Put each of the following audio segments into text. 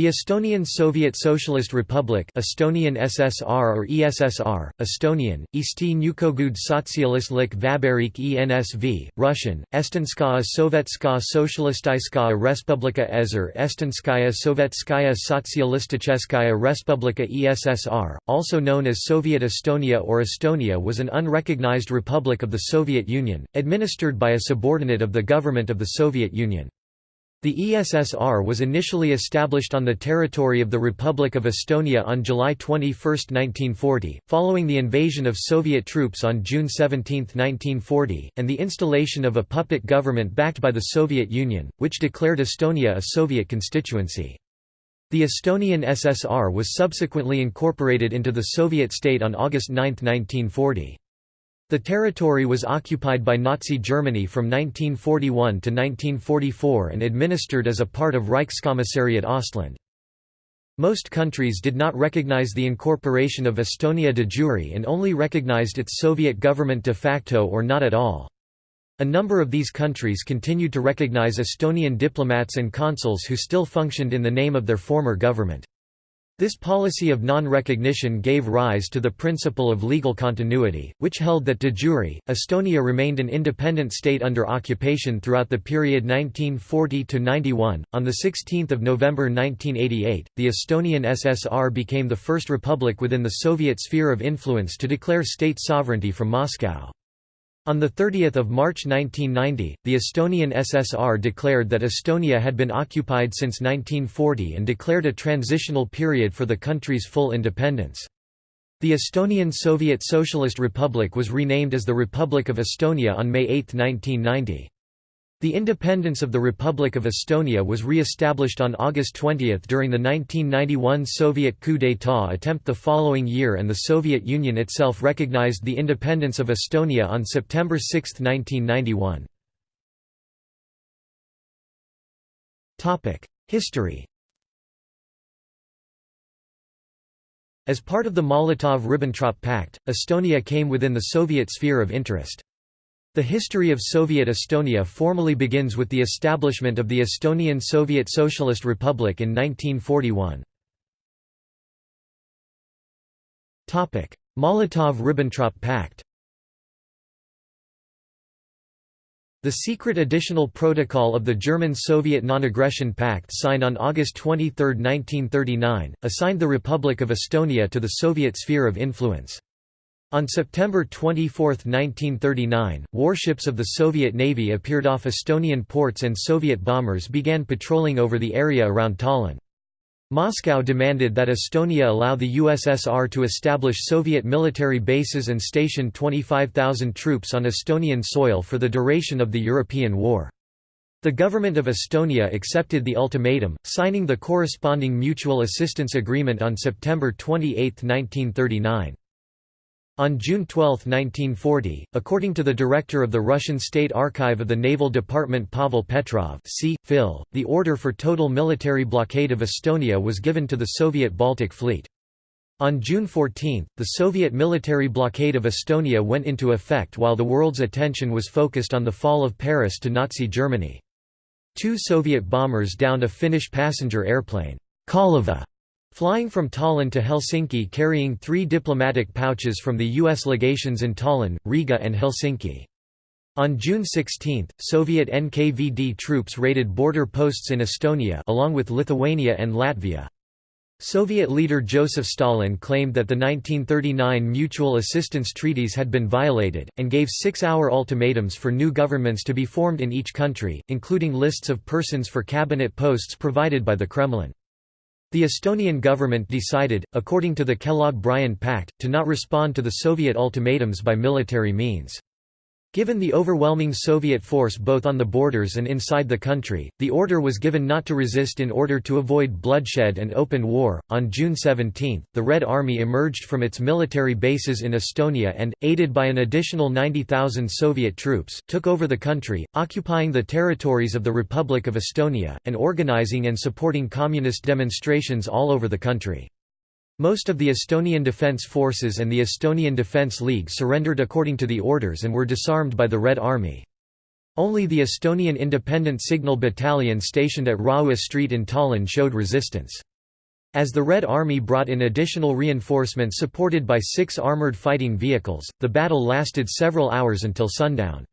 The Estonian Soviet Socialist Republic Estonian SSR or ESSR, Estonian, Eesti Nõukogude Sotsialistlik Vabariik ENSV, Russian, Estonskaya Sovetskaya Socialistiskaya Respublika ESR Estonskaya Sovetskaya Sotsialisticheskaya Respublika ESSR, also known as Soviet Estonia or Estonia was an unrecognized republic of the Soviet Union, administered by a subordinate of the government of the Soviet Union. The ESSR was initially established on the territory of the Republic of Estonia on July 21, 1940, following the invasion of Soviet troops on June 17, 1940, and the installation of a puppet government backed by the Soviet Union, which declared Estonia a Soviet constituency. The Estonian SSR was subsequently incorporated into the Soviet state on August 9, 1940. The territory was occupied by Nazi Germany from 1941 to 1944 and administered as a part of Reichskommissariat Ostland. Most countries did not recognize the incorporation of Estonia de jure and only recognized its Soviet government de facto or not at all. A number of these countries continued to recognize Estonian diplomats and consuls who still functioned in the name of their former government. This policy of non-recognition gave rise to the principle of legal continuity, which held that de jure, Estonia remained an independent state under occupation throughout the period 1940–91. On 16 November 1988, the Estonian SSR became the first republic within the Soviet sphere of influence to declare state sovereignty from Moscow. On 30 March 1990, the Estonian SSR declared that Estonia had been occupied since 1940 and declared a transitional period for the country's full independence. The Estonian Soviet Socialist Republic was renamed as the Republic of Estonia on May 8, 1990. The independence of the Republic of Estonia was re-established on August 20 during the 1991 Soviet coup d'état attempt the following year and the Soviet Union itself recognized the independence of Estonia on September 6, 1991. History As part of the Molotov–Ribbentrop Pact, Estonia came within the Soviet sphere of interest. The history of Soviet Estonia formally begins with the establishment of the Estonian Soviet Socialist Republic in 1941. Molotov–Ribbentrop Pact The secret additional protocol of the German-Soviet Non-Aggression Pact signed on August 23, 1939, assigned the Republic of Estonia to the Soviet sphere of influence. On September 24, 1939, warships of the Soviet Navy appeared off Estonian ports and Soviet bombers began patrolling over the area around Tallinn. Moscow demanded that Estonia allow the USSR to establish Soviet military bases and station 25,000 troops on Estonian soil for the duration of the European War. The government of Estonia accepted the ultimatum, signing the corresponding mutual assistance agreement on September 28, 1939. On June 12, 1940, according to the director of the Russian State Archive of the Naval Department Pavel Petrov c. Phil, the order for total military blockade of Estonia was given to the Soviet Baltic Fleet. On June 14, the Soviet military blockade of Estonia went into effect while the world's attention was focused on the fall of Paris to Nazi Germany. Two Soviet bombers downed a Finnish passenger airplane, Kaleva, Flying from Tallinn to Helsinki carrying three diplomatic pouches from the U.S. legations in Tallinn, Riga and Helsinki. On June 16, Soviet NKVD troops raided border posts in Estonia along with Lithuania and Latvia. Soviet leader Joseph Stalin claimed that the 1939 mutual assistance treaties had been violated, and gave six-hour ultimatums for new governments to be formed in each country, including lists of persons for cabinet posts provided by the Kremlin. The Estonian government decided, according to the Kellogg-Briand Pact, to not respond to the Soviet ultimatums by military means. Given the overwhelming Soviet force both on the borders and inside the country, the order was given not to resist in order to avoid bloodshed and open war. On June 17, the Red Army emerged from its military bases in Estonia and, aided by an additional 90,000 Soviet troops, took over the country, occupying the territories of the Republic of Estonia, and organizing and supporting communist demonstrations all over the country. Most of the Estonian Defence Forces and the Estonian Defence League surrendered according to the orders and were disarmed by the Red Army. Only the Estonian Independent Signal Battalion stationed at Raua Street in Tallinn showed resistance. As the Red Army brought in additional reinforcements supported by six armored fighting vehicles, the battle lasted several hours until sundown.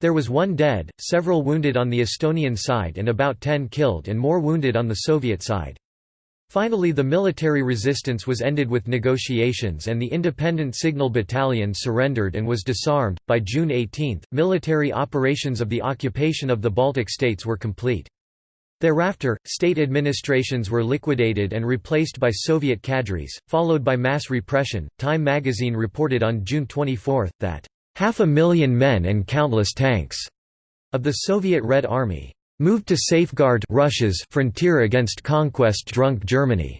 There was one dead, several wounded on the Estonian side and about ten killed and more wounded on the Soviet side. Finally the military resistance was ended with negotiations and the Independent Signal Battalion surrendered and was disarmed. By June 18, military operations of the occupation of the Baltic states were complete. Thereafter, state administrations were liquidated and replaced by Soviet cadres, followed by mass repression. Time magazine reported on June 24 that half a million men and countless tanks of the Soviet Red Army moved to safeguard Russia's frontier against conquest-drunk Germany.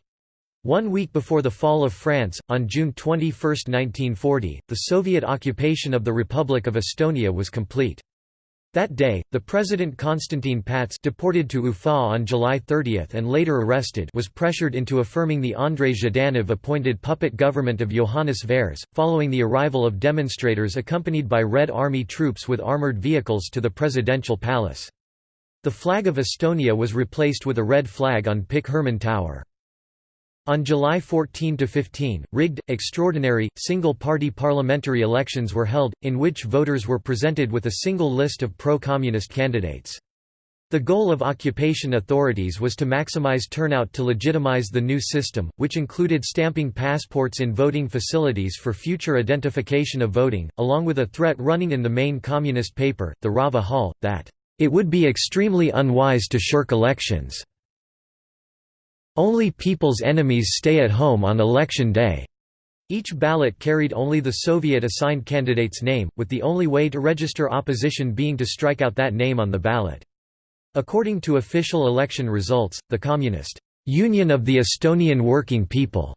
One week before the fall of France, on June 21, 1940, the Soviet occupation of the Republic of Estonia was complete. That day, the President Konstantin Pats deported to Ufa on July 30 and later arrested was pressured into affirming the Andrei Zhdanov-appointed puppet government of Johannes Vares, following the arrival of demonstrators accompanied by Red Army troops with armoured vehicles to the presidential palace. The flag of Estonia was replaced with a red flag on Pikk Hermann Tower. On July 14–15, rigged, extraordinary, single-party parliamentary elections were held, in which voters were presented with a single list of pro-communist candidates. The goal of occupation authorities was to maximize turnout to legitimize the new system, which included stamping passports in voting facilities for future identification of voting, along with a threat running in the main communist paper, the Rahva Hääl, that, "...it would be extremely unwise to shirk elections." Only people's enemies stay at home on election day. Each ballot carried only the Soviet-assigned candidate's name, with the only way to register opposition being to strike out that name on the ballot. According to official election results, the Communist Union of the Estonian Working People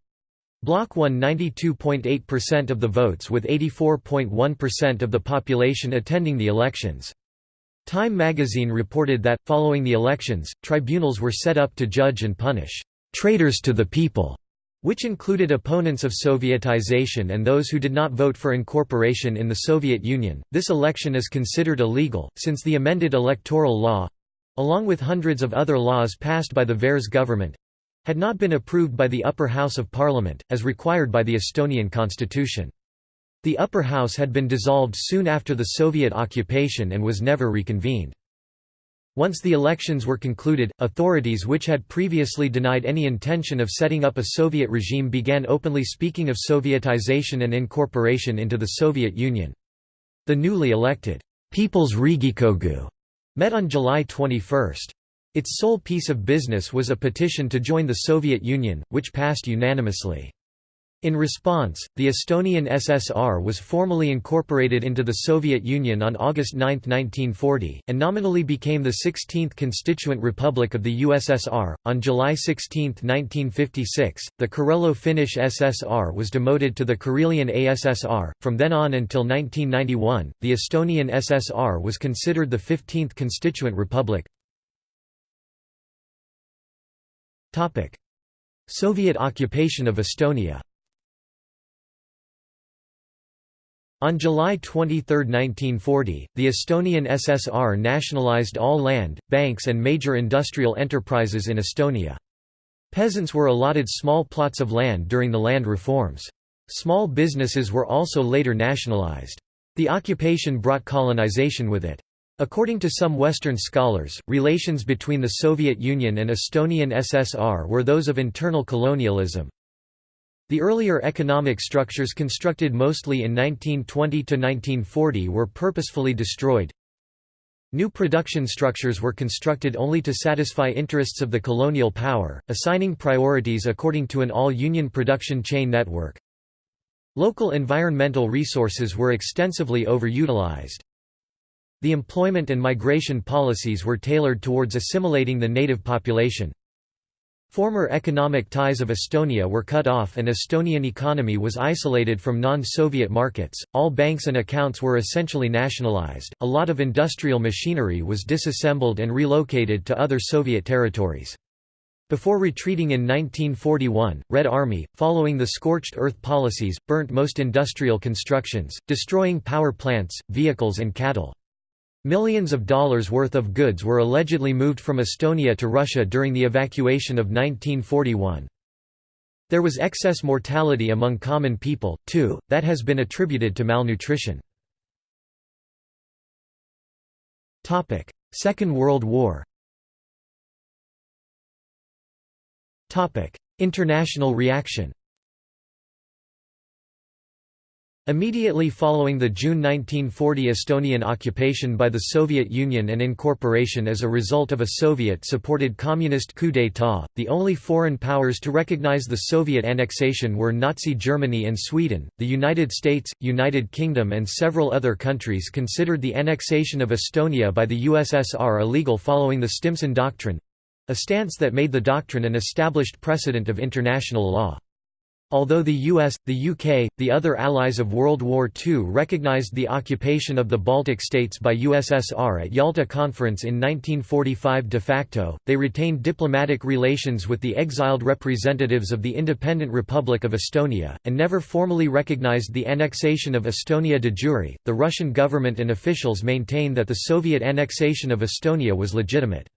bloc won 92.8% of the votes with 84.1% of the population attending the elections. Time magazine reported that, following the elections, tribunals were set up to judge and punish «traitors to the people», which included opponents of Sovietization and those who did not vote for incorporation in the Soviet Union. This election is considered illegal, since the amended electoral law along with hundreds of other laws passed by the Vares government had not been approved by the upper house of parliament, as required by the Estonian constitution. The upper house had been dissolved soon after the Soviet occupation and was never reconvened. Once the elections were concluded, authorities which had previously denied any intention of setting up a Soviet regime began openly speaking of Sovietization and incorporation into the Soviet Union. The newly elected People's Riigikogu met on July 21. Its sole piece of business was a petition to join the Soviet Union, which passed unanimously. In response, the Estonian SSR was formally incorporated into the Soviet Union on August 9, 1940, and nominally became the 16th constituent republic of the USSR. On July 16, 1956, the Karelo Finnish SSR was demoted to the Karelian ASSR. From then on until 1991, the Estonian SSR was considered the 15th constituent republic. Soviet occupation of Estonia On July 23, 1940, the Estonian SSR nationalized all land, banks and major industrial enterprises in Estonia. Peasants were allotted small plots of land during the land reforms. Small businesses were also later nationalized. The occupation brought colonization with it. According to some Western scholars, relations between the Soviet Union and Estonian SSR were those of internal colonialism, the earlier economic structures constructed mostly in 1920–1940 were purposefully destroyed. New production structures were constructed only to satisfy interests of the colonial power, assigning priorities according to an all-union production chain network. Local environmental resources were extensively overutilized. The employment and migration policies were tailored towards assimilating the native population. Former economic ties of Estonia were cut off and Estonian economy was isolated from non-Soviet markets, all banks and accounts were essentially nationalized, a lot of industrial machinery was disassembled and relocated to other Soviet territories. Before retreating in 1941, Red Army, following the scorched earth policies, burnt most industrial constructions, destroying power plants, vehicles and cattle. Millions of dollars worth of goods were allegedly moved from Estonia to Russia during the evacuation of 1941. There was excess mortality among common people, too, that has been attributed to malnutrition. Second World War International reaction Immediately following the June 1940 Estonian occupation by the Soviet Union and incorporation as a result of a Soviet-supported communist coup d'état, the only foreign powers to recognize the Soviet annexation were Nazi Germany and Sweden. The United States, United Kingdom and several other countries considered the annexation of Estonia by the USSR illegal following the Stimson Doctrine—a stance that made the doctrine an established precedent of international law. Although the US, the UK, the other allies of World War II recognized the occupation of the Baltic states by USSR at Yalta Conference in 1945 de facto, they retained diplomatic relations with the exiled representatives of the independent Republic of Estonia, and never formally recognized the annexation of Estonia de jure. The Russian government and officials maintain that the Soviet annexation of Estonia was legitimate.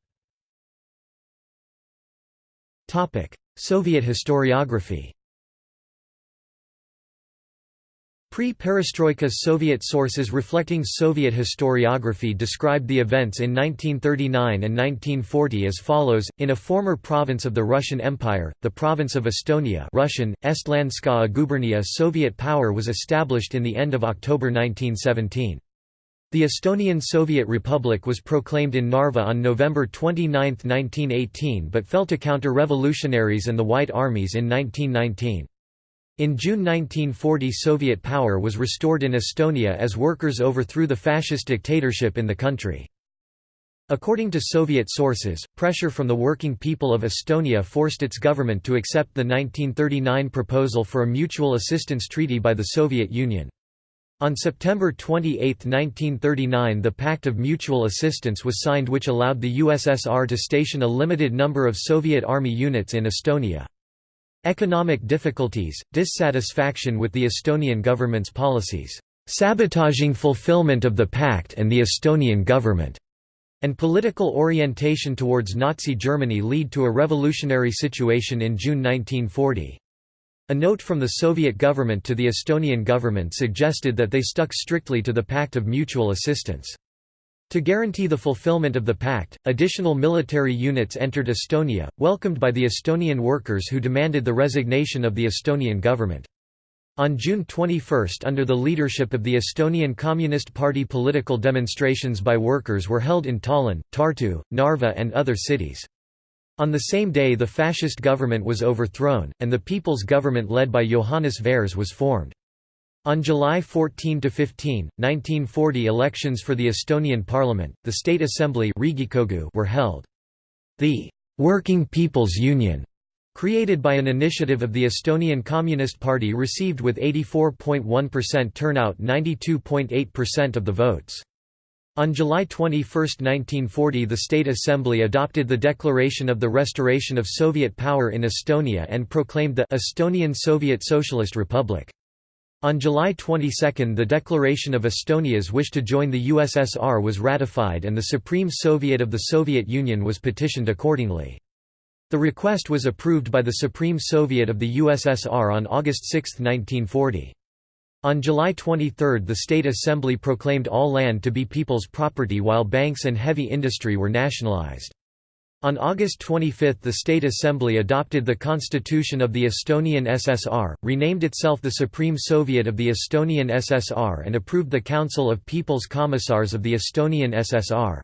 Soviet historiography Pre-perestroika Soviet sources reflecting Soviet historiography described the events in 1939 and 1940 as follows, in a former province of the Russian Empire, the province of Estonia Russian, Estlandskaya gubernia Soviet power was established in the end of October 1917. The Estonian Soviet Republic was proclaimed in Narva on November 29, 1918 but fell to counter-revolutionaries and the White Armies in 1919. In June 1940 Soviet power was restored in Estonia as workers overthrew the fascist dictatorship in the country. According to Soviet sources, pressure from the working people of Estonia forced its government to accept the 1939 proposal for a mutual assistance treaty by the Soviet Union. On September 28, 1939 the Pact of Mutual Assistance was signed which allowed the USSR to station a limited number of Soviet Army units in Estonia. Economic difficulties, dissatisfaction with the Estonian government's policies, sabotaging fulfillment of the pact and the Estonian government, and political orientation towards Nazi Germany lead to a revolutionary situation in June 1940. A note from the Soviet government to the Estonian government suggested that they stuck strictly to the Pact of Mutual Assistance. To guarantee the fulfillment of the pact, additional military units entered Estonia, welcomed by the Estonian workers who demanded the resignation of the Estonian government. On June 21 under the leadership of the Estonian Communist Party political demonstrations by workers were held in Tallinn, Tartu, Narva and other cities. On the same day the fascist government was overthrown, and the People's Government led by Johannes Vares was formed. On July 14–15, 1940 elections for the Estonian parliament, the State Assembly were held. The «Working People's Union» created by an initiative of the Estonian Communist Party received with 84.1% turnout 92.8% of the votes. On July 21, 1940 the State Assembly adopted the Declaration of the Restoration of Soviet Power in Estonia and proclaimed the Estonian Soviet Socialist Republic. On July 22 the declaration of Estonia's wish to join the USSR was ratified and the Supreme Soviet of the Soviet Union was petitioned accordingly. The request was approved by the Supreme Soviet of the USSR on August 6, 1940. On July 23 the State Assembly proclaimed all land to be people's property while banks and heavy industry were nationalized. On August 25 the State Assembly adopted the Constitution of the Estonian SSR, renamed itself the Supreme Soviet of the Estonian SSR and approved the Council of People's Commissars of the Estonian SSR.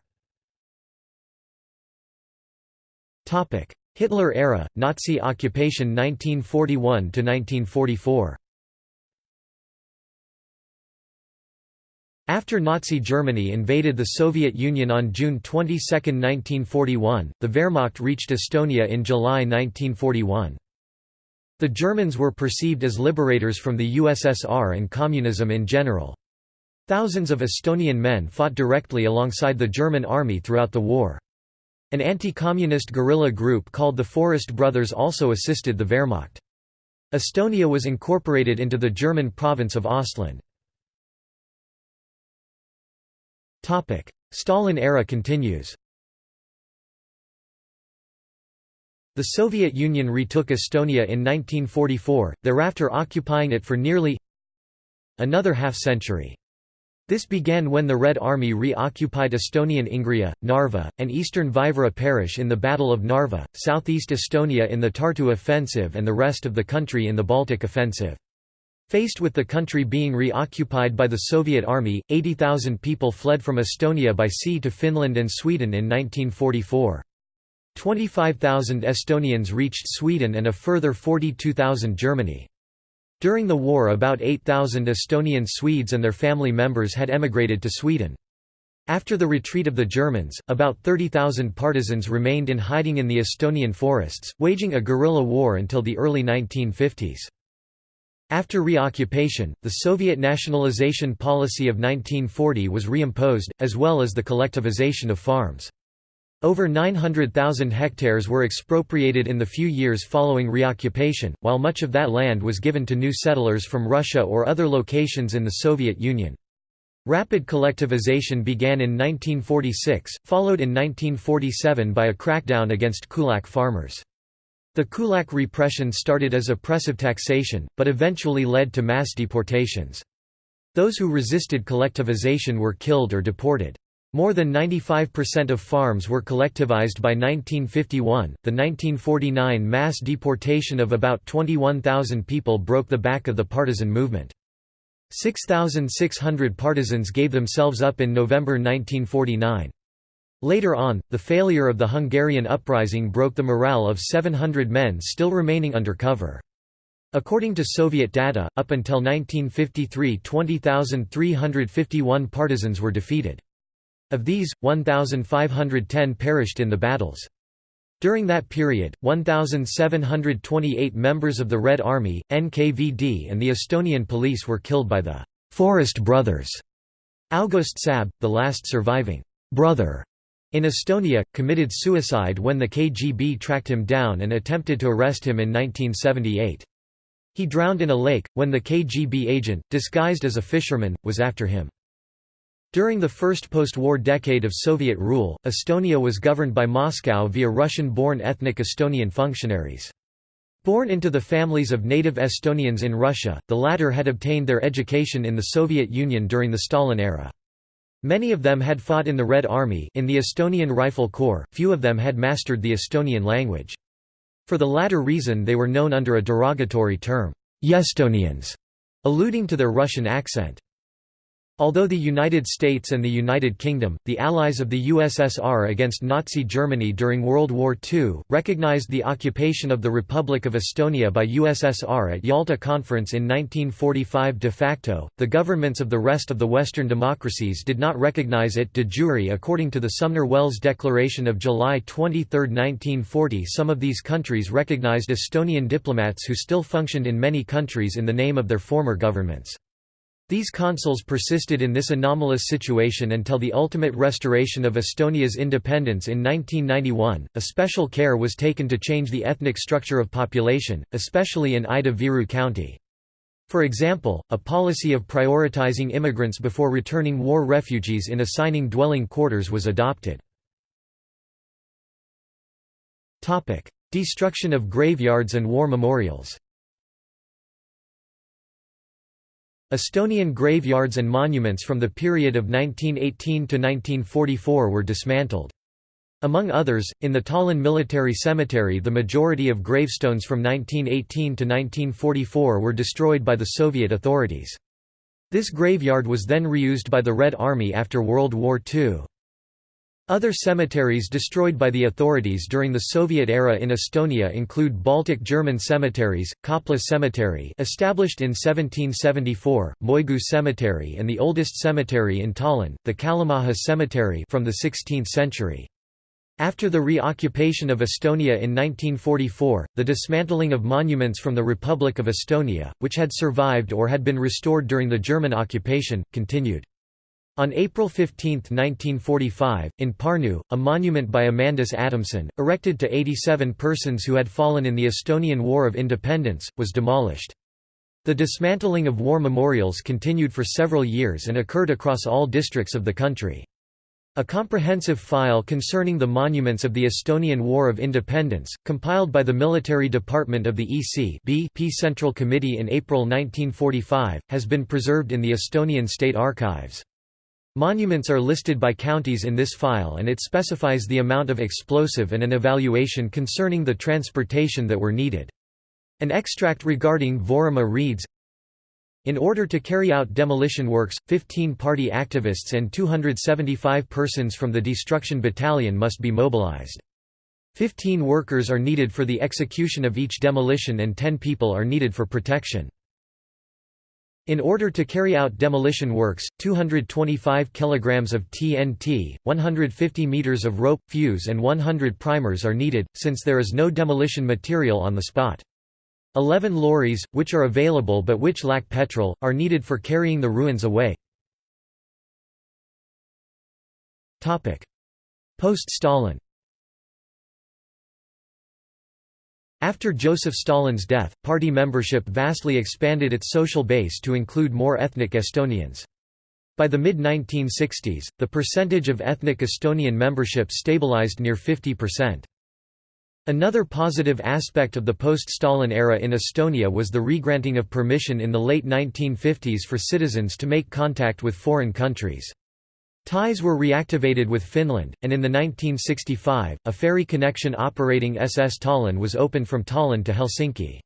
Hitler era, Nazi occupation 1941–1944 After Nazi Germany invaded the Soviet Union on June 22, 1941, the Wehrmacht reached Estonia in July 1941. The Germans were perceived as liberators from the USSR and communism in general. Thousands of Estonian men fought directly alongside the German army throughout the war. An anti-communist guerrilla group called the Forest Brothers also assisted the Wehrmacht. Estonia was incorporated into the German province of Ostland. Stalin era continues The Soviet Union retook Estonia in 1944, thereafter occupying it for nearly another half-century. This began when the Red Army re-occupied Estonian Ingria, Narva, and eastern Vaivara parish in the Battle of Narva, southeast Estonia in the Tartu offensive and the rest of the country in the Baltic offensive. Faced with the country being reoccupied by the Soviet Army, 80,000 people fled from Estonia by sea to Finland and Sweden in 1944. 25,000 Estonians reached Sweden and a further 42,000 Germany. During the war about 8,000 Estonian Swedes and their family members had emigrated to Sweden. After the retreat of the Germans, about 30,000 partisans remained in hiding in the Estonian forests, waging a guerrilla war until the early 1950s. After reoccupation, the Soviet nationalization policy of 1940 was reimposed, as well as the collectivization of farms. Over 900,000 hectares were expropriated in the few years following reoccupation, while much of that land was given to new settlers from Russia or other locations in the Soviet Union. Rapid collectivization began in 1946, followed in 1947 by a crackdown against kulak farmers. The kulak repression started as oppressive taxation, but eventually led to mass deportations. Those who resisted collectivization were killed or deported. More than 95% of farms were collectivized by 1951. The 1949 mass deportation of about 21,000 people broke the back of the partisan movement. 6,600 partisans gave themselves up in November 1949. Later on, the failure of the Hungarian uprising broke the morale of 700 men still remaining under cover. According to Soviet data, up until 1953 20,351 partisans were defeated. Of these, 1,510 perished in the battles. During that period, 1,728 members of the Red Army, NKVD and the Estonian police were killed by the «Forest Brothers». August Saab, the last surviving «brother» in Estonia, committed suicide when the KGB tracked him down and attempted to arrest him in 1978. He drowned in a lake, when the KGB agent, disguised as a fisherman, was after him. During the first post-war decade of Soviet rule, Estonia was governed by Moscow via Russian-born ethnic Estonian functionaries. Born into the families of native Estonians in Russia, the latter had obtained their education in the Soviet Union during the Stalin era. Many of them had fought in the Red Army in the Estonian Rifle Corps, few of them had mastered the Estonian language. For the latter reason they were known under a derogatory term, Yestonians, alluding to their Russian accent. Although the United States and the United Kingdom, the allies of the USSR against Nazi Germany during World War II, recognized the occupation of the Republic of Estonia by USSR at Yalta Conference in 1945 de facto, the governments of the rest of the Western democracies did not recognize it de jure according to the Sumner-Welles Declaration of July 23, 1940 some of these countries recognized Estonian diplomats who still functioned in many countries in the name of their former governments. These consuls persisted in this anomalous situation until the ultimate restoration of Estonia's independence in 1991. A special care was taken to change the ethnic structure of population, especially in Ida-Viru County. For example, a policy of prioritizing immigrants before returning war refugees in assigning dwelling quarters was adopted. Destruction of graveyards and war memorials Estonian graveyards and monuments from the period of 1918 to 1944 were dismantled. Among others, in the Tallinn Military Cemetery the majority of gravestones from 1918 to 1944 were destroyed by the Soviet authorities. This graveyard was then reused by the Red Army after World War II. Other cemeteries destroyed by the authorities during the Soviet era in Estonia include Baltic German cemeteries, Kopla Cemetery established in 1774, Moigu Cemetery and the oldest cemetery in Tallinn, the Kalamaja Cemetery from the 16th century. After the reoccupation of Estonia in 1944, the dismantling of monuments from the Republic of Estonia, which had survived or had been restored during the German occupation, continued. On April 15, 1945, in Pärnu, a monument by Amandus Adamson, erected to 87 persons who had fallen in the Estonian War of Independence, was demolished. The dismantling of war memorials continued for several years and occurred across all districts of the country. A comprehensive file concerning the monuments of the Estonian War of Independence, compiled by the Military Department of the EC BP Central Committee in April 1945, has been preserved in the Estonian State Archives. Monuments are listed by counties in this file and it specifies the amount of explosive and an evaluation concerning the transportation that were needed. An extract regarding Võrumaa reads, in order to carry out demolition works, 15 party activists and 275 persons from the destruction battalion must be mobilized. 15 workers are needed for the execution of each demolition and 10 people are needed for protection. In order to carry out demolition works, 225 kilograms of TNT, 150 meters of rope, fuse and 100 primers are needed, since there is no demolition material on the spot. Eleven lorries, which are available but which lack petrol, are needed for carrying the ruins away. Post-Stalin After Joseph Stalin's death, party membership vastly expanded its social base to include more ethnic Estonians. By the mid-1960s, the percentage of ethnic Estonian membership stabilized near 50%. Another positive aspect of the post-Stalin era in Estonia was the regranting of permission in the late 1950s for citizens to make contact with foreign countries. Ties were reactivated with Finland, and in the 1965, a ferry connection operating SS Tallinn was opened from Tallinn to Helsinki.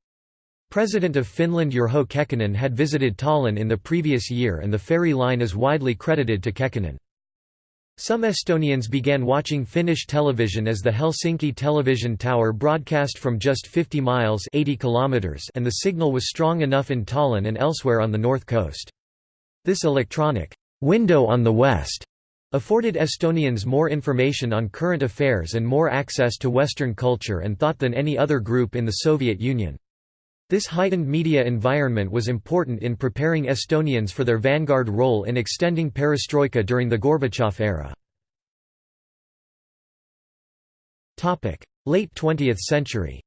President of Finland Urho Kekkonen had visited Tallinn in the previous year and the ferry line is widely credited to Kekkonen. Some Estonians began watching Finnish television as the Helsinki television tower broadcast from just 50 miles 80 kilometers and the signal was strong enough in Tallinn and elsewhere on the north coast. This electronic window on the west afforded Estonians more information on current affairs and more access to Western culture and thought than any other group in the Soviet Union. This heightened media environment was important in preparing Estonians for their vanguard role in extending perestroika during the Gorbachev era. Late 20th century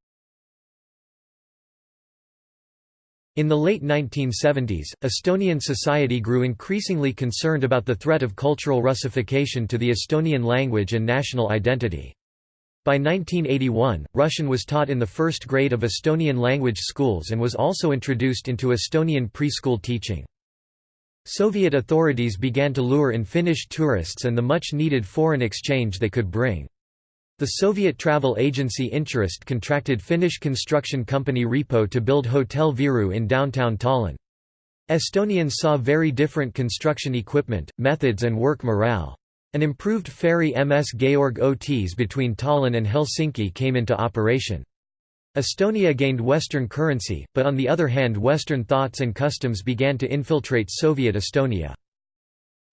In the late 1970s, Estonian society grew increasingly concerned about the threat of cultural Russification to the Estonian language and national identity. By 1981, Russian was taught in the first grade of Estonian language schools and was also introduced into Estonian preschool teaching. Soviet authorities began to lure in Finnish tourists and the much-needed foreign exchange they could bring. The Soviet travel agency Intourist contracted Finnish construction company Repo to build Hotel Viru in downtown Tallinn. Estonians saw very different construction equipment, methods and work morale. An improved ferry MS Georg Ots between Tallinn and Helsinki came into operation. Estonia gained Western currency, but on the other hand Western thoughts and customs began to infiltrate Soviet Estonia.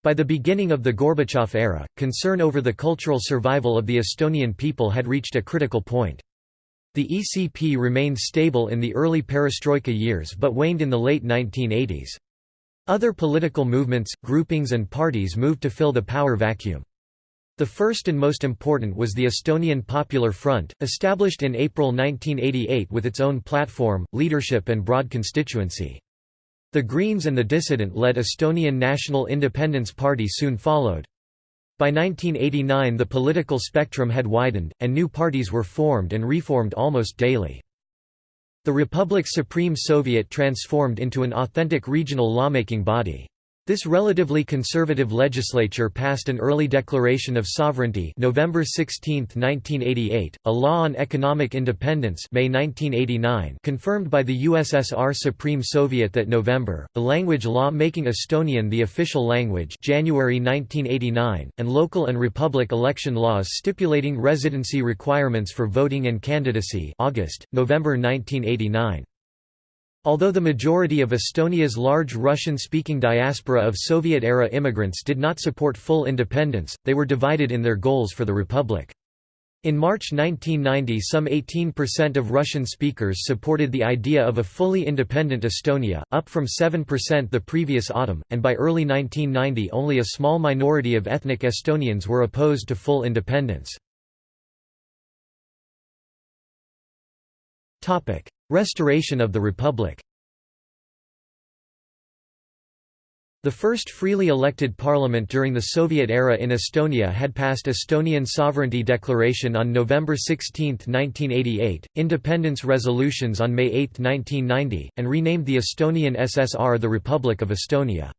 By the beginning of the Gorbachev era, concern over the cultural survival of the Estonian people had reached a critical point. The ECP remained stable in the early perestroika years but waned in the late 1980s. Other political movements, groupings and parties moved to fill the power vacuum. The first and most important was the Estonian Popular Front, established in April 1988 with its own platform, leadership and broad constituency. The Greens and the dissident-led Estonian National Independence Party soon followed. By 1989 the political spectrum had widened, and new parties were formed and reformed almost daily. The Republic's Supreme Soviet transformed into an authentic regional lawmaking body. This relatively conservative legislature passed an early declaration of sovereignty November 16, 1988, a law on economic independence May 1989 confirmed by the USSR Supreme Soviet that November, the language law making Estonian the official language January 1989, and local and republic election laws stipulating residency requirements for voting and candidacy August, November 1989. Although the majority of Estonia's large Russian-speaking diaspora of Soviet-era immigrants did not support full independence, they were divided in their goals for the republic. In March 1990 some 18% of Russian speakers supported the idea of a fully independent Estonia, up from 7% the previous autumn, and by early 1990 only a small minority of ethnic Estonians were opposed to full independence. Restoration of the Republic The first freely elected parliament during the Soviet era in Estonia had passed Estonian Sovereignty Declaration on November 16, 1988, independence resolutions on May 8, 1990, and renamed the Estonian SSR the Republic of Estonia.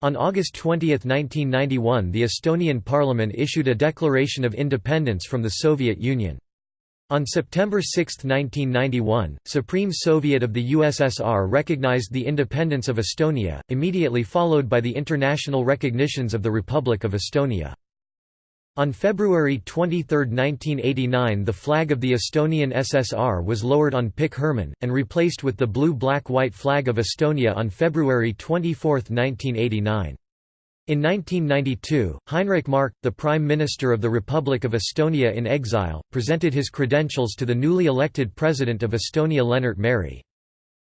On August 20, 1991 the Estonian parliament issued a declaration of independence from the Soviet Union. On September 6, 1991, Supreme Soviet of the USSR recognized the independence of Estonia, immediately followed by the international recognitions of the Republic of Estonia. On February 23, 1989 the flag of the Estonian SSR was lowered on Pikk Hermann, and replaced with the blue-black-white flag of Estonia on February 24, 1989. In 1992, Heinrich Mark, the Prime Minister of the Republic of Estonia in exile, presented his credentials to the newly elected President of Estonia Lennart Meri.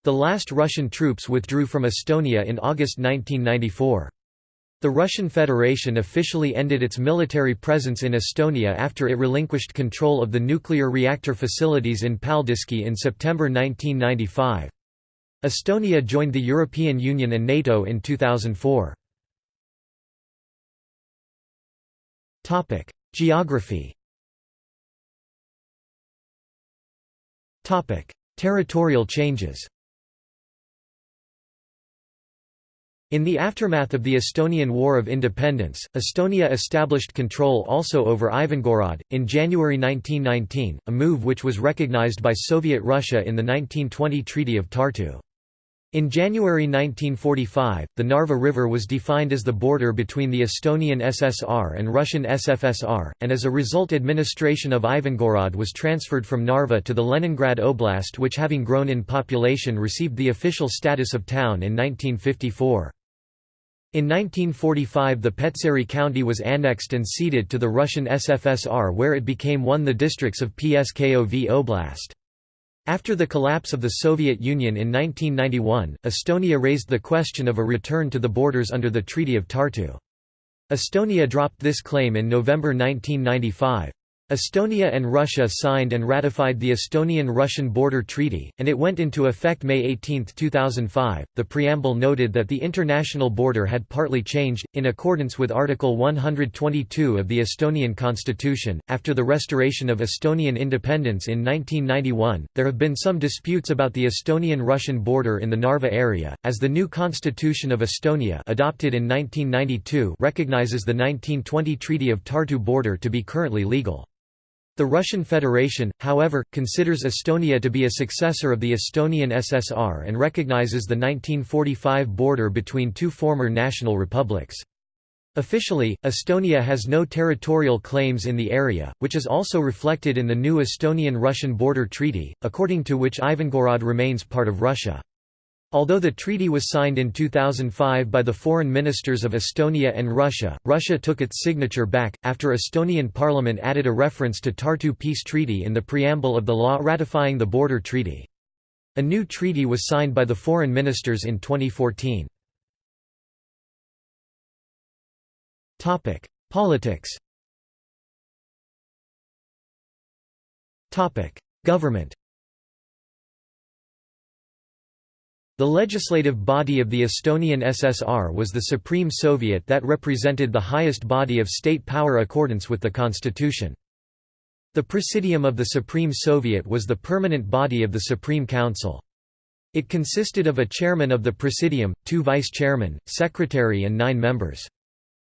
The last Russian troops withdrew from Estonia in August 1994. The Russian Federation officially ended its military presence in Estonia after it relinquished control of the nuclear reactor facilities in Paldiski in September 1995. Estonia joined the European Union and NATO in 2004. Topic: Geography. Topic: Territorial changes. In the aftermath of the Estonian War of Independence, Estonia established control also over Ivangorod, in January 1919, a move which was recognized by Soviet Russia in the 1920 Treaty of Tartu. In January 1945, the Narva River was defined as the border between the Estonian SSR and Russian SFSR, and as a result administration of Ivangorod was transferred from Narva to the Leningrad Oblast which having grown in population received the official status of town in 1954. In 1945 the Petseri county was annexed and ceded to the Russian SFSR where it became one of the districts of Pskov Oblast. After the collapse of the Soviet Union in 1991, Estonia raised the question of a return to the borders under the Treaty of Tartu. Estonia dropped this claim in November 1995. Estonia and Russia signed and ratified the Estonian-Russian Border Treaty, and it went into effect May 18, 2005. The preamble noted that the international border had partly changed, in accordance with Article 122 of the Estonian constitution. After the restoration of Estonian independence in 1991, there have been some disputes about the Estonian-Russian border in the Narva area, as the new constitution of Estonia, adopted in 1992, recognizes the 1920 Treaty of Tartu border to be currently legal. The Russian Federation, however, considers Estonia to be a successor of the Estonian SSR and recognizes the 1945 border between two former national republics. Officially, Estonia has no territorial claims in the area, which is also reflected in the new Estonian-Russian border treaty, according to which Ivangorod remains part of Russia. Although the treaty was signed in 2005 by the foreign ministers of Estonia and Russia, Russia took its signature back, after Estonian parliament added a reference to Tartu Peace Treaty in the preamble of the law ratifying the border treaty. A new treaty was signed by the foreign ministers in 2014. Politics Government The legislative body of the Estonian SSR was the Supreme Soviet that represented the highest body of state power accordance with the constitution. The Presidium of the Supreme Soviet was the permanent body of the Supreme Council. It consisted of a chairman of the Presidium, two vice-chairmen, secretary and nine members.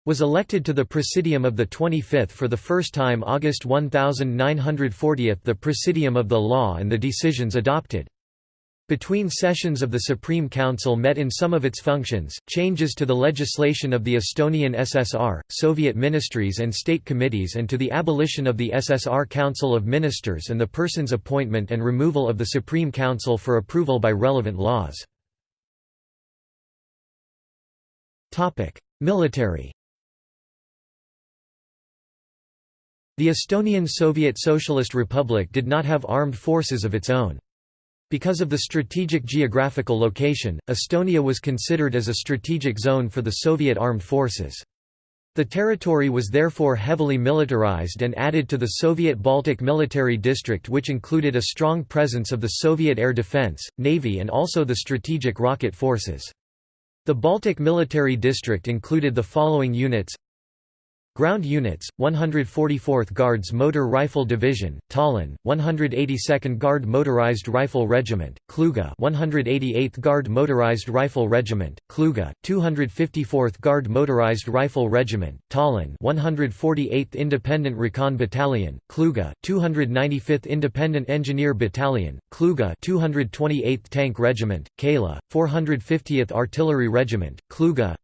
Was elected to the Presidium of the 25th for the first time August 1940 the Presidium of the law and the decisions adopted. Between sessions of the Supreme Council met in some of its functions, changes to the legislation of the Estonian SSR, Soviet ministries and state committees and to the abolition of the SSR Council of Ministers and the person's appointment and removal of the Supreme Council for approval by relevant laws. Military The Estonian Soviet Socialist Republic did not have armed forces of its own. Because of the strategic geographical location, Estonia was considered as a strategic zone for the Soviet armed forces. The territory was therefore heavily militarized and added to the Soviet Baltic Military District which included a strong presence of the Soviet air defense, navy and also the strategic rocket forces. The Baltic Military District included the following units Ground units, 144th Guards Motor Rifle Division, Tallinn, 182nd Guard Motorized Rifle Regiment, Kluga 188th Guard Motorized Rifle Regiment, Kluga, 254th Guard Motorized Rifle Regiment, Tallinn 148th Independent Recon Battalion, Kluga, 295th Independent Engineer Battalion, Kluga 228th Tank Regiment, Kala, 450th Artillery Regiment, Kluga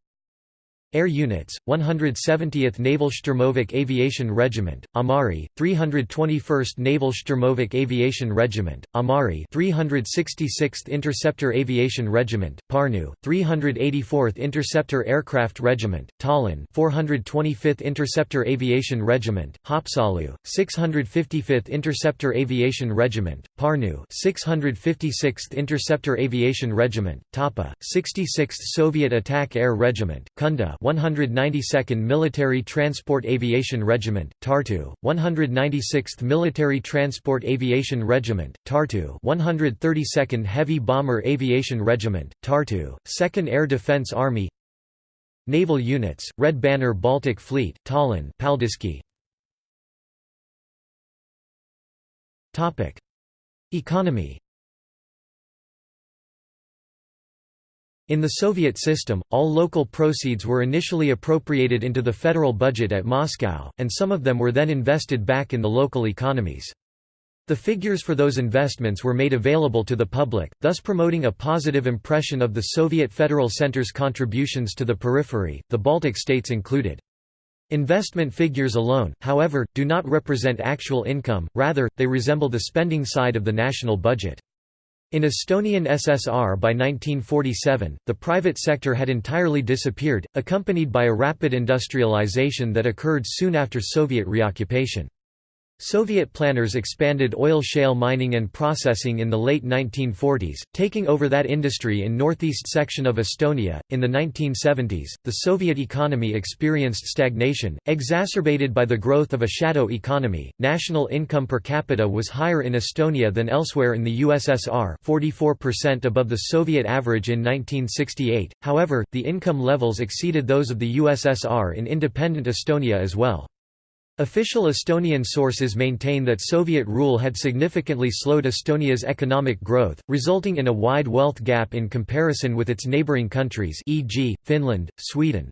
Air Units, 170th Naval Sturmovik Aviation Regiment, Amari, 321st Naval Sturmovik Aviation Regiment, Amari 366th Interceptor Aviation Regiment, Parnu, 384th Interceptor Aircraft Regiment, Tallinn 425th Interceptor Aviation Regiment, Haapsalu, 655th Interceptor Aviation Regiment, Parnu 656th Interceptor Aviation Regiment, Tapa, 66th Soviet Attack Air Regiment, Kunda 192nd Military Transport Aviation Regiment, Tartu, 196th Military Transport Aviation Regiment, Tartu 132nd Heavy Bomber Aviation Regiment, Tartu, 2nd Air Defense Army Naval Units, Red Banner Baltic Fleet, Tallinn Paldiski. Economy In the Soviet system, all local proceeds were initially appropriated into the federal budget at Moscow, and some of them were then invested back in the local economies. The figures for those investments were made available to the public, thus promoting a positive impression of the Soviet Federal Center's contributions to the periphery, the Baltic states included. Investment figures alone, however, do not represent actual income, rather, they resemble the spending side of the national budget. In Estonian SSR by 1947, the private sector had entirely disappeared, accompanied by a rapid industrialization that occurred soon after Soviet reoccupation. Soviet planners expanded oil shale mining and processing in the late 1940s, taking over that industry in northeast section of Estonia. In the 1970s, the Soviet economy experienced stagnation, exacerbated by the growth of a shadow economy. National income per capita was higher in Estonia than elsewhere in the USSR, 44% above the Soviet average in 1968. However, the income levels exceeded those of the USSR in independent Estonia as well. Official Estonian sources maintain that Soviet rule had significantly slowed Estonia's economic growth, resulting in a wide wealth gap in comparison with its neighbouring countries e.g., Finland, Sweden.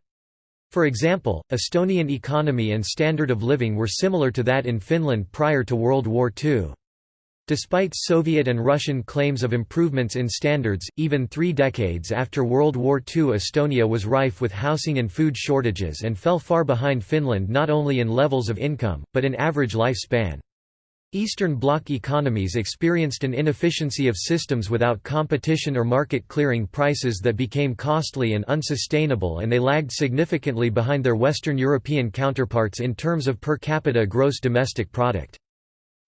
For example, Estonian economy and standard of living were similar to that in Finland prior to World War II. Despite Soviet and Russian claims of improvements in standards, even three decades after World War II Estonia was rife with housing and food shortages and fell far behind Finland not only in levels of income, but in average lifespan. Eastern Bloc economies experienced an inefficiency of systems without competition or market clearing prices that became costly and unsustainable and they lagged significantly behind their Western European counterparts in terms of per capita gross domestic product.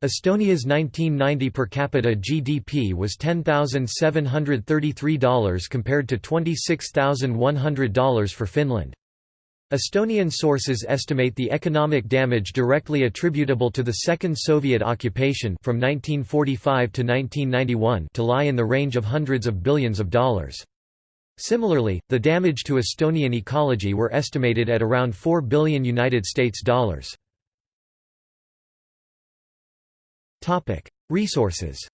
Estonia's 1990 per capita GDP was $10,733 compared to $26,100 for Finland. Estonian sources estimate the economic damage directly attributable to the Second Soviet occupation from 1945 to 1991 to lie in the range of hundreds of billions of dollars. Similarly, the damage to Estonian ecology were estimated at around 4 billion United States dollars. Resources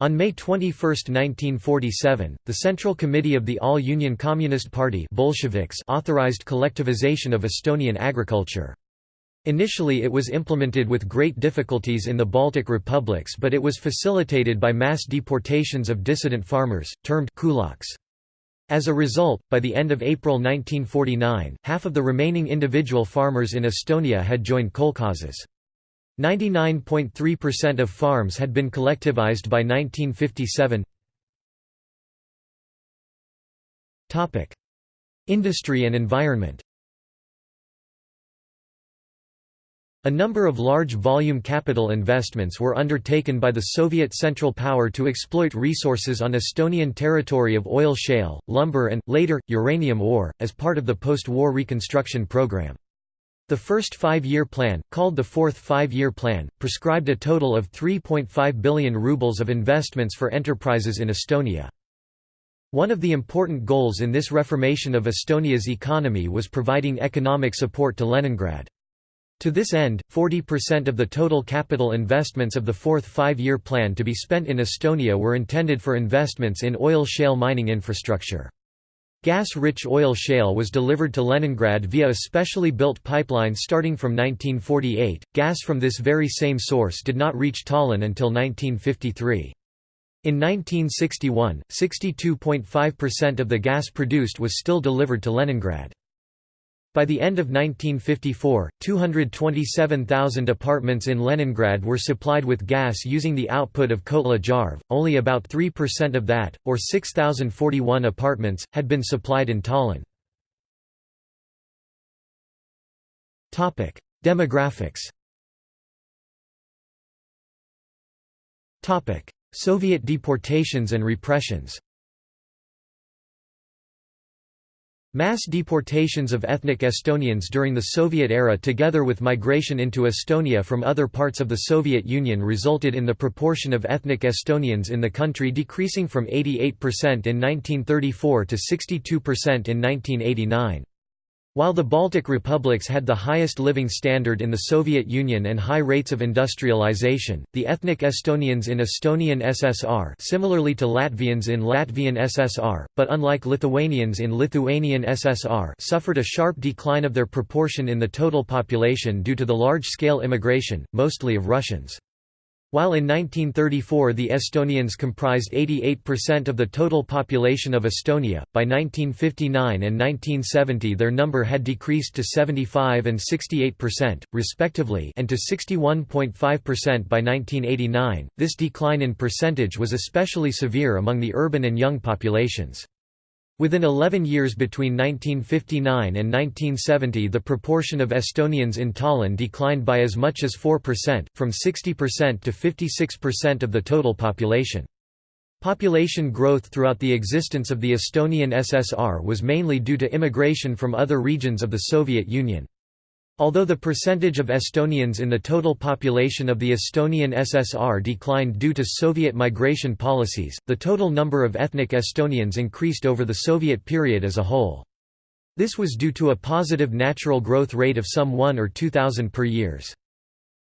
On May 21, 1947, the Central Committee of the All-Union Communist Party Bolsheviks authorized collectivization of Estonian agriculture. Initially it was implemented with great difficulties in the Baltic republics but it was facilitated by mass deportations of dissident farmers, termed kulaks. As a result, by the end of April 1949, half of the remaining individual farmers in Estonia had joined kolkhozes. 99.3% of farms had been collectivized by 1957. Industry and environment A number of large volume capital investments were undertaken by the Soviet Central Power to exploit resources on Estonian territory of oil shale, lumber and, later, uranium ore, as part of the post-war reconstruction program. The first five-year plan, called the Fourth Five-Year Plan, prescribed a total of 3.5 billion rubles of investments for enterprises in Estonia. One of the important goals in this reformation of Estonia's economy was providing economic support to Leningrad. To this end, 40% of the total capital investments of the fourth five-year plan to be spent in Estonia were intended for investments in oil shale mining infrastructure. Gas-rich oil shale was delivered to Leningrad via a specially built pipeline starting from 1948. Gas from this very same source did not reach Tallinn until 1953. In 1961, 62.5% of the gas produced was still delivered to Leningrad. By the end of 1954, 227,000 apartments in Leningrad were supplied with gas using the output of Kohtla-Järve, only about 3% of that, or 6,041 apartments, had been supplied in Tallinn. Demographics. Soviet deportations and repressions Mass deportations of ethnic Estonians during the Soviet era together with migration into Estonia from other parts of the Soviet Union resulted in the proportion of ethnic Estonians in the country decreasing from 88% in 1934 to 62% in 1989. While the Baltic republics had the highest living standard in the Soviet Union and high rates of industrialization, the ethnic Estonians in Estonian SSR similarly to Latvians in Latvian SSR, but unlike Lithuanians in Lithuanian SSR suffered a sharp decline of their proportion in the total population due to the large-scale immigration, mostly of Russians. While in 1934 the Estonians comprised 88% of the total population of Estonia, by 1959 and 1970 their number had decreased to 75 and 68%, respectively and to 61.5% by 1989. This decline in percentage was especially severe among the urban and young populations. Within 11 years between 1959 and 1970 the proportion of Estonians in Tallinn declined by as much as 4%, from 60% to 56% of the total population. Population growth throughout the existence of the Estonian SSR was mainly due to immigration from other regions of the Soviet Union. Although the percentage of Estonians in the total population of the Estonian SSR declined due to Soviet migration policies, the total number of ethnic Estonians increased over the Soviet period as a whole. This was due to a positive natural growth rate of some 1 or 2,000 per years.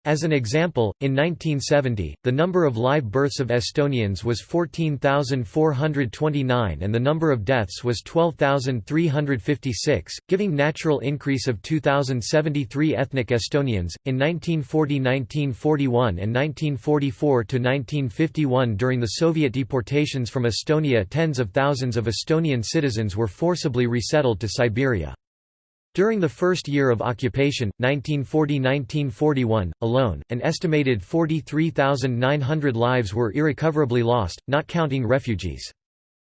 As an example, in 1970, the number of live births of Estonians was 14,429 and the number of deaths was 12,356, giving natural increase of 2,073 ethnic Estonians. In 1940–1941 and 1944–1951 during the Soviet deportations from Estonia tens of thousands of Estonian citizens were forcibly resettled to Siberia. During the first year of occupation, 1940–1941, alone, an estimated 43,900 lives were irrecoverably lost, not counting refugees.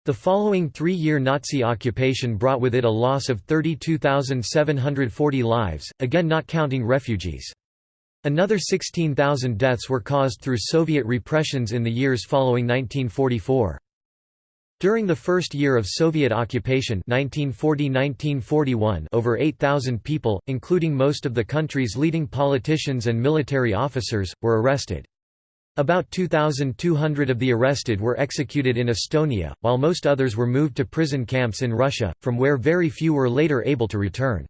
The following three-year Nazi occupation brought with it a loss of 32,740 lives, again not counting refugees. Another 16,000 deaths were caused through Soviet repressions in the years following 1944. During the first year of Soviet occupation 1940–1941 over 8,000 people, including most of the country's leading politicians and military officers, were arrested. About 2,200 of the arrested were executed in Estonia, while most others were moved to prison camps in Russia, from where very few were later able to return.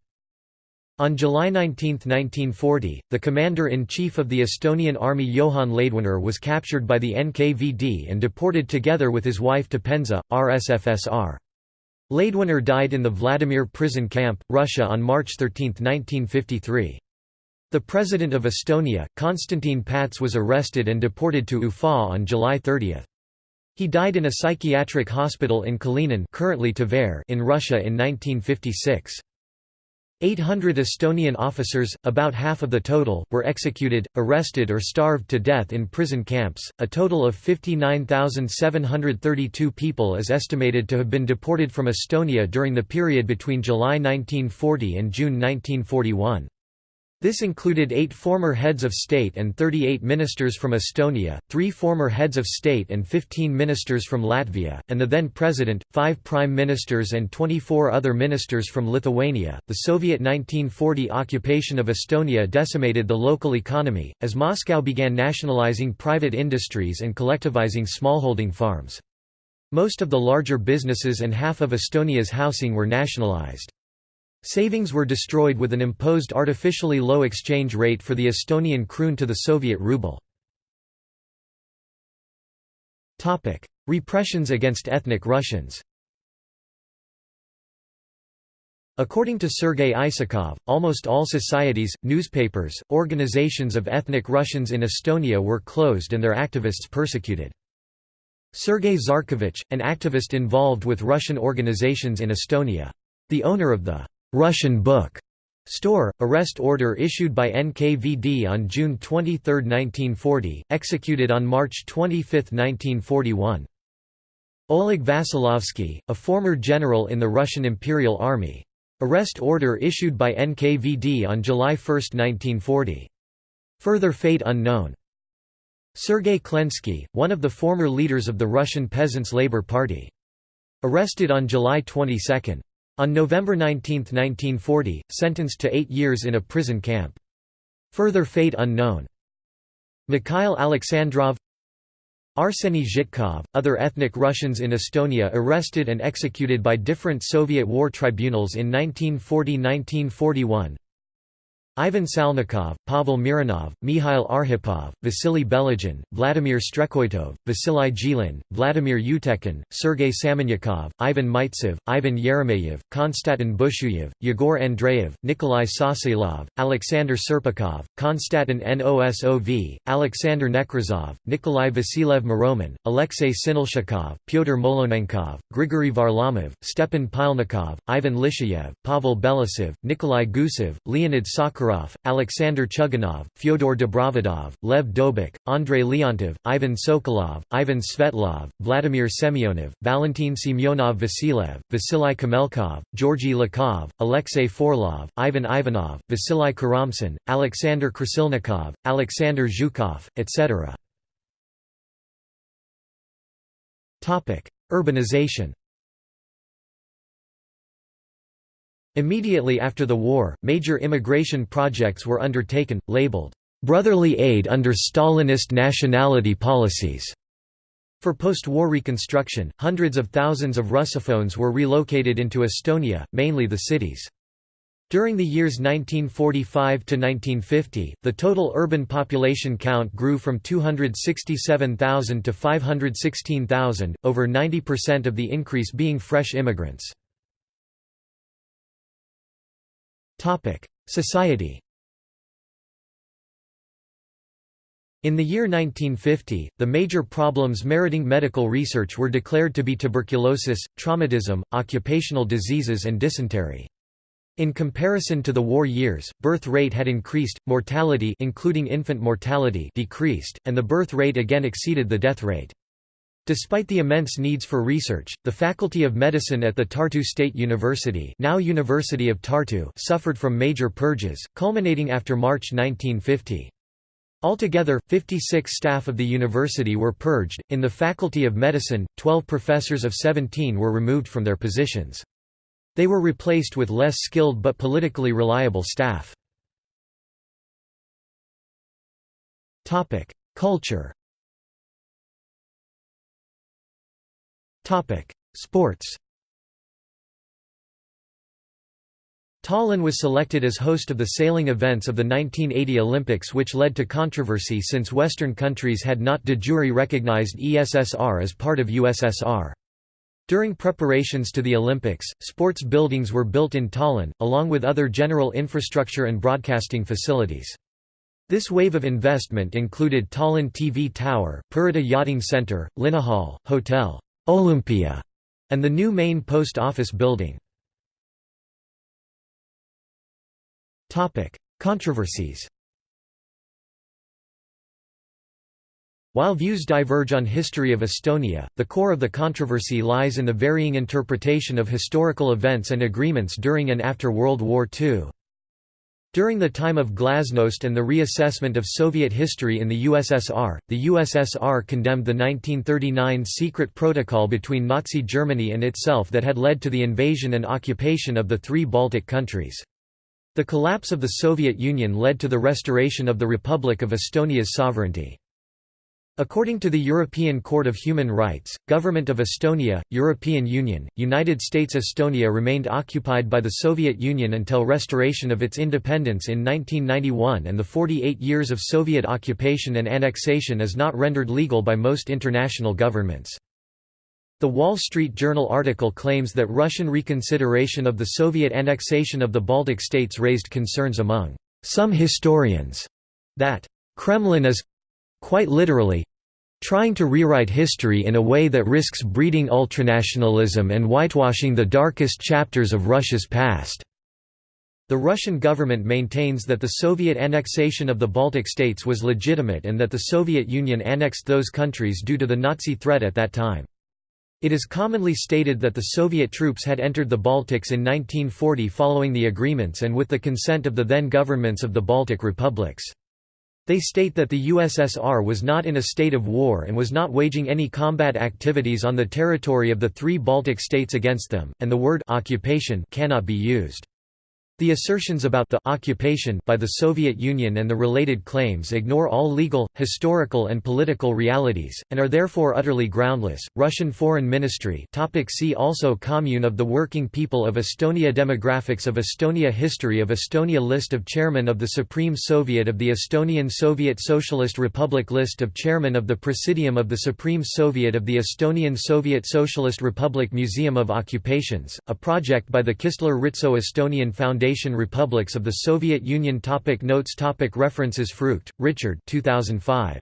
On July 19, 1940, the commander-in-chief of the Estonian army Johan Laidoner was captured by the NKVD and deported together with his wife to Penza, RSFSR. Laidoner died in the Vladimir prison camp, Russia on March 13, 1953. The president of Estonia, Konstantin Pats was arrested and deported to Ufa on July 30. He died in a psychiatric hospital in Kalinin currently Tver in Russia in 1956. 800 Estonian officers, about half of the total, were executed, arrested or starved to death in prison camps. A total of 59,732 people is estimated to have been deported from Estonia during the period between July 1940 and June 1941. This included eight former heads of state and 38 ministers from Estonia, three former heads of state and 15 ministers from Latvia, and the then president, five prime ministers, and 24 other ministers from Lithuania. The Soviet 1940 occupation of Estonia decimated the local economy, as Moscow began nationalizing private industries and collectivizing smallholding farms. Most of the larger businesses and half of Estonia's housing were nationalized. Savings were destroyed with an imposed artificially low exchange rate for the Estonian kroon to the Soviet ruble. Repressions against ethnic Russians According to Sergei Isakov, almost all societies, newspapers, organizations of ethnic Russians in Estonia were closed and their activists persecuted. Sergei Zarkovich, an activist involved with Russian organizations in Estonia. The owner of the Russian Book store, arrest order issued by NKVD on June 23, 1940, executed on March 25, 1941. Oleg Vasilovsky, a former general in the Russian Imperial Army. Arrest order issued by NKVD on July 1, 1940. Further fate unknown. Sergei Klensky, one of the former leaders of the Russian Peasants' Labour Party. Arrested on July 22. On November 19, 1940, sentenced to eight years in a prison camp. Further fate unknown. Mikhail Alexandrov Arseny Zhitkov, other ethnic Russians in Estonia arrested and executed by different Soviet war tribunals in 1940–1941 Ivan Salnikov, Pavel Mironov, Mikhail Arhipov, Vasily Beligin, Vladimir Strekhoitov, Vasily Jilin, Vladimir Utekin, Sergei Samonyakov, Ivan Maitsev, Ivan Yeremeyev, Konstantin Bushuyev, Yegor Andreev, Nikolai Sasilov, Alexander Serpakov, Konstantin Nosov, Alexander Nekrasov, Nikolai Vasilev Moromin, Alexei Sinelshikov, Pyotr Molonenkov, Grigory Varlamov, Stepan Pilnikov, Ivan Lishayev, Pavel Belousov, Nikolai Gusev, Leonid Sakharov Sakharov, Alexander Chuganov, Fyodor Dobrovodov, Lev Dobik, Andrei Leontov, Ivan Sokolov, Ivan Svetlov, Vladimir Semyonov, Valentin Semyonov Vasilev, Vasily Kamelkov, Georgy Lakov, Alexei Forlov, Ivan Ivanov, Vasily Karamsin, Alexander Krasilnikov, Alexander Zhukov, etc. Urbanization Immediately after the war, major immigration projects were undertaken, labeled, "...brotherly aid under Stalinist nationality policies." For post-war reconstruction, hundreds of thousands of Russophones were relocated into Estonia, mainly the cities. During the years 1945 to 1950, the total urban population count grew from 267,000 to 516,000, over 90% of the increase being fresh immigrants. Society In the year 1950, the major problems meriting medical research were declared to be tuberculosis, traumatism, occupational diseases and dysentery. In comparison to the war years, birth rate had increased, mortality including infant mortality decreased, and the birth rate again exceeded the death rate. Despite the immense needs for research, the Faculty of Medicine at the Tartu State University now University of Tartu suffered from major purges, culminating after March 1950. Altogether, 56 staff of the university were purged. In the Faculty of Medicine, 12 professors of 17 were removed from their positions. They were replaced with less skilled but politically reliable staff. Culture Sports Tallinn was selected as host of the sailing events of the 1980 Olympics which led to controversy since Western countries had not de jure recognized ESSR as part of USSR. During preparations to the Olympics, sports buildings were built in Tallinn, along with other general infrastructure and broadcasting facilities. This wave of investment included Tallinn TV Tower, Pirita Yachting Center, Linnahall, Hotel Olympia, and the new main post office building. Controversies While views diverge on history of Estonia, the core of the controversy lies in the varying interpretation of historical events and agreements during and after World War II. During the time of glasnost and the reassessment of Soviet history in the USSR, the USSR condemned the 1939 secret protocol between Nazi Germany and itself that had led to the invasion and occupation of the three Baltic countries. The collapse of the Soviet Union led to the restoration of the Republic of Estonia's sovereignty. According to the European Court of Human Rights, Government of Estonia, European Union, United States Estonia remained occupied by the Soviet Union until restoration of its independence in 1991 and the 48 years of Soviet occupation and annexation is not rendered legal by most international governments. The Wall Street Journal article claims that Russian reconsideration of the Soviet annexation of the Baltic states raised concerns among some historians that Kremlin is quite literally trying to rewrite history in a way that risks breeding ultranationalism and whitewashing the darkest chapters of Russia's past. The Russian government maintains that the Soviet annexation of the Baltic states was legitimate and that the Soviet Union annexed those countries due to the Nazi threat at that time. It is commonly stated that the Soviet troops had entered the Baltics in 1940 following the agreements and with the consent of the then governments of the Baltic republics. They state that the USSR was not in a state of war and was not waging any combat activities on the territory of the three Baltic states against them, and the word occupation cannot be used. The assertions about the occupation by the Soviet Union and the related claims ignore all legal, historical and political realities, and are therefore utterly groundless. Russian Foreign Ministry topic See also Commune of the Working People of Estonia Demographics of Estonia History of Estonia List of Chairmen of the Supreme Soviet of the Estonian Soviet Socialist Republic List of Chairmen of the Presidium of the Supreme Soviet of the Estonian Soviet Socialist Republic Museum of Occupations, a project by the Kistler-Ritso Estonian Foundation Federation Republics of the Soviet Union topic Notes topic References Frucht, Richard 2005.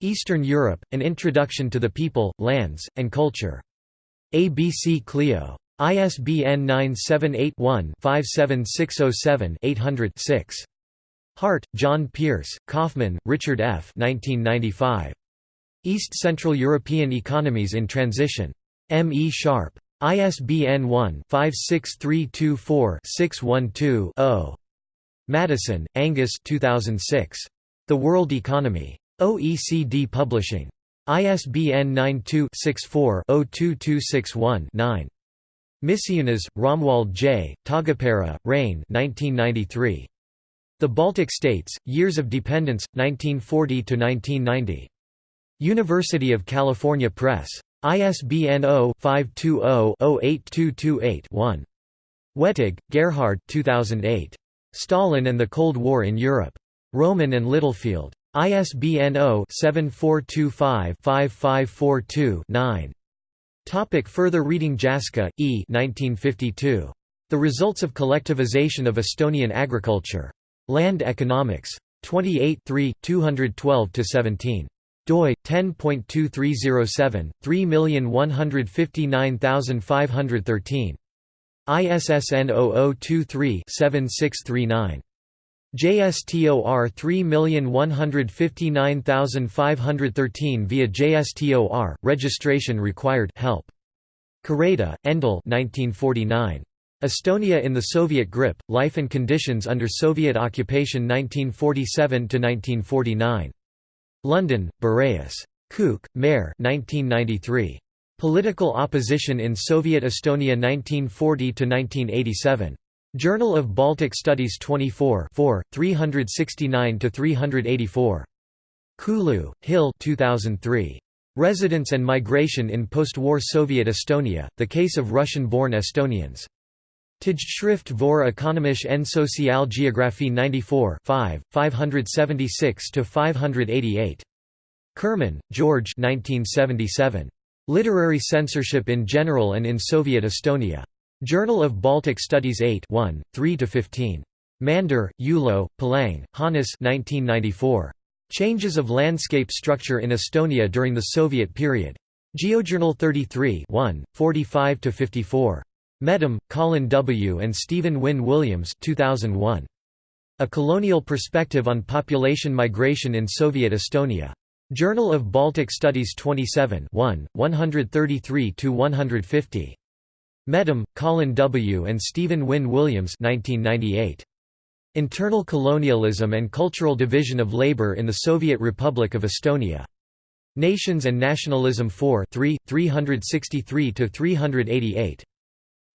Eastern Europe, An Introduction to the People, Lands, and Culture. ABC Clio. ISBN 978-1-57607-800-6. Hart, John Pierce, Kaufman, Richard F. 1995. East Central European Economies in Transition. M. E. Sharpe. ISBN 1-56324-612-0. Maddison, Angus 2006. The World Economy. OECD Publishing. ISBN 92-64-02261-9. Misiunas, Romuald J., Taagepera, Rein 1993. The Baltic States, Years of Dependence, 1940–1990. University of California Press. ISBN 0-520-08228-1. Wettig, Gerhard 2008. Stalin and the Cold War in Europe. Rowman and Littlefield. ISBN 0-7425-5542-9. Topic further reading Jaska, E. 1952. The Results of Collectivization of Estonian Agriculture. Land Economics. 28 212–17 doi 10.2307 3159513 ISSN 0023-7639. JSTOR 3159513 via JSTOR, registration required help. Kareda, Endel 1949. Estonia in the Soviet grip, Life and Conditions under Soviet occupation 1947–1949. London, Boreas. Kook, Mare 1993. Political Opposition in Soviet Estonia 1940–1987. Journal of Baltic Studies 24 369–384. Kulu, Hill 2003. Residence and Migration in Post-War Soviet Estonia, The Case of Russian-Born Estonians. Tijdschrift voor Economische en Sociale Geografie 94 5, 576–588. Kurman, George 1977. Literary Censorship in General and in Soviet Estonia. Journal of Baltic Studies 8 1, 3–15. Mander, Ulo, Palang, Hannes 1994. Changes of Landscape Structure in Estonia during the Soviet Period. GeoJournal 33 1, 45–54. Mettam, Colin W. and Stephen Wynne Williams 2001. A Colonial Perspective on Population Migration in Soviet Estonia. Journal of Baltic Studies 27 1, 133–150. Mettam, Colin W. and Stephen Wynne Williams 1998. Internal Colonialism and Cultural Division of Labor in the Soviet Republic of Estonia. Nations and Nationalism 4 3, 363–388.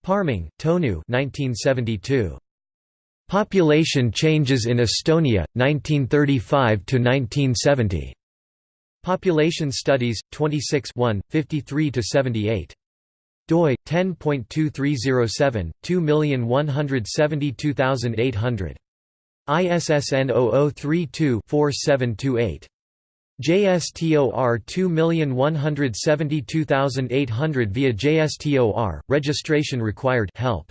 Parming, Tonu 1972. Population Changes in Estonia, 1935–1970. Population Studies, 26 53–78 doi 10.2307 2172800 ISSN 0032-4728 JSTOR 2172800 via JSTOR registration required help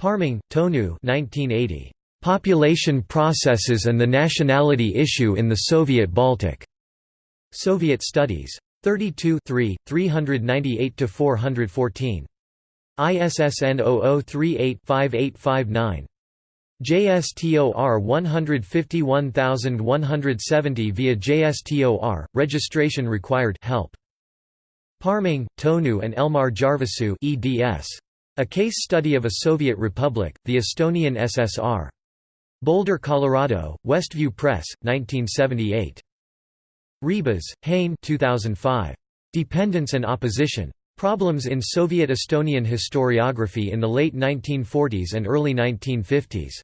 Parming Tonu 1980 Population Processes and the Nationality Issue in the Soviet Baltic Soviet Studies 32 398–414. ISSN 0038-5859. JSTOR 151170 via JSTOR, registration required help. Parming, Tonu and Elmar Järvesoo eds. A Case Study of a Soviet Republic, the Estonian SSR. Boulder, Colorado, Westview Press, 1978. Rebas, Hein 2005. Dependence and Opposition. Problems in Soviet Estonian Historiography in the late 1940s and early 1950s.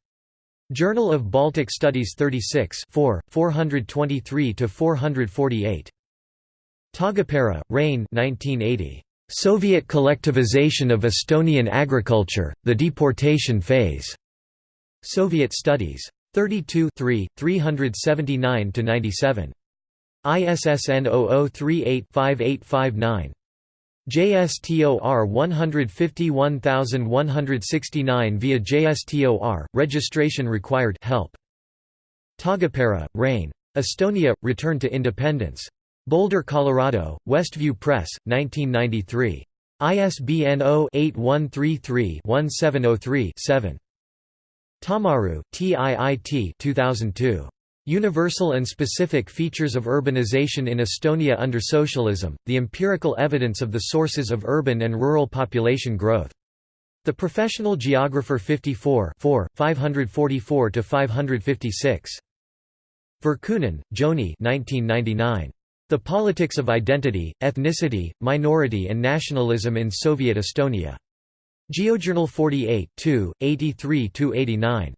Journal of Baltic Studies 36 4, 423–448. Taagepera, Rein 1980. Soviet Collectivization of Estonian Agriculture, The Deportation Phase. Soviet Studies. 32 379–97. ISSN 0038-5859. JSTOR 151169 via JSTOR, registration required help. Taagepera, Rein. Estonia, Return to Independence. Boulder, Colorado, Westview Press, 1993. ISBN 0-8133-1703-7. Tammaru, TIIT 2002. Universal and Specific Features of Urbanization in Estonia under Socialism, the Empirical Evidence of the Sources of Urban and Rural Population Growth. The Professional Geographer 54 544–556. Virkkunen, Joni 1999. The Politics of Identity, Ethnicity, Minority and Nationalism in Soviet Estonia. GeoJournal 48 83–89.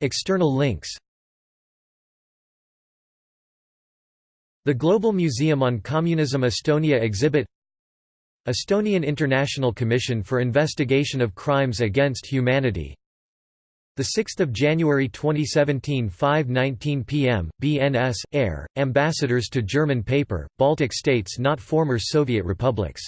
External links The Global Museum on Communism Estonia exhibit Estonian International Commission for Investigation of Crimes Against Humanity 6 January 2017 5.19 pm, BNS, Air, Ambassadors to German paper, Baltic states not former Soviet republics